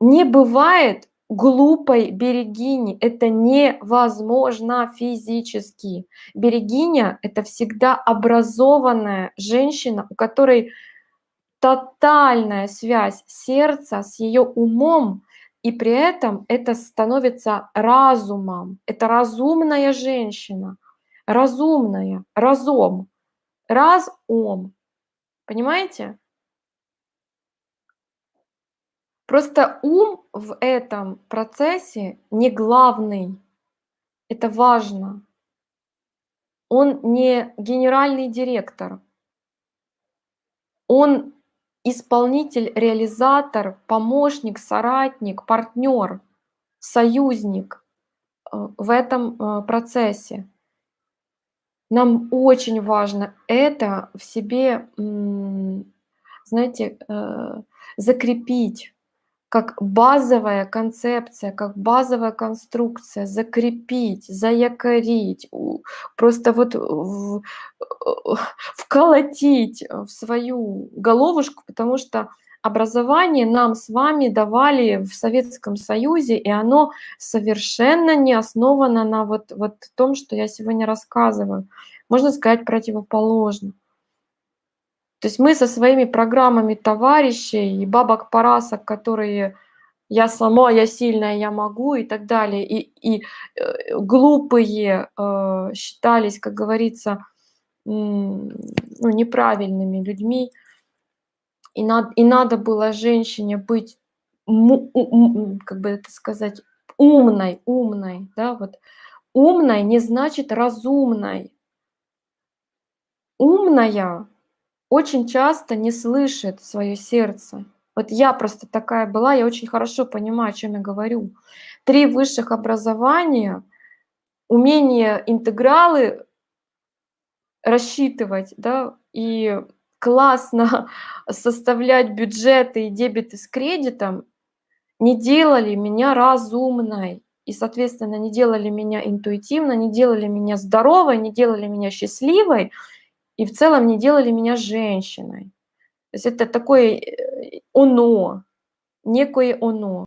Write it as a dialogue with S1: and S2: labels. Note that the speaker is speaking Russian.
S1: Не бывает глупой берегини. Это невозможно физически. Берегиня- это всегда образованная женщина, у которой тотальная связь сердца с её умом, и при этом это становится разумом. Это разумная женщина, разумная, разом, раз-ом. Понимаете? Просто ум в этом процессе не главный. Это важно. Он не генеральный директор. Он исполнитель, реализатор, помощник, соратник, партнёр, союзник, э, в этом, э, процессе. Нам очень важно это в себе, знаете, э, закрепить как базовая концепция, как базовая конструкция, закрепить, заякорить, просто вот э, вколотить в свою головушку, потому что образование нам с вами давали в Советском Союзе, и оно совершенно не основано на вот вот том, что я сегодня рассказываю. Можно сказать, противоположно. То есть мы со своими программами товарищей и бабок-парасок, которые: "Я сама, я сильная, я могу", и так далее, и и, э, глупые, э, считались, как говорится, ну, неправильными людьми. И над и надо было женщине быть как бы это сказать, умной умной, да, вот. Умной не значит разумной. Умная очень часто не слышит своё сердце. Вот я просто такая была, я очень хорошо понимаю, о чём я говорю. 3 высших образования, умение интегралы рассчитывать, да, и классно составлять бюджеты и дебеты с кредитом не делали меня разумной и, соответственно, не делали меня интуитивной, не делали меня здоровой, не делали меня счастливой и в целом не делали меня женщиной. То есть это такое, э, оно, некое оно.